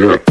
Yeah.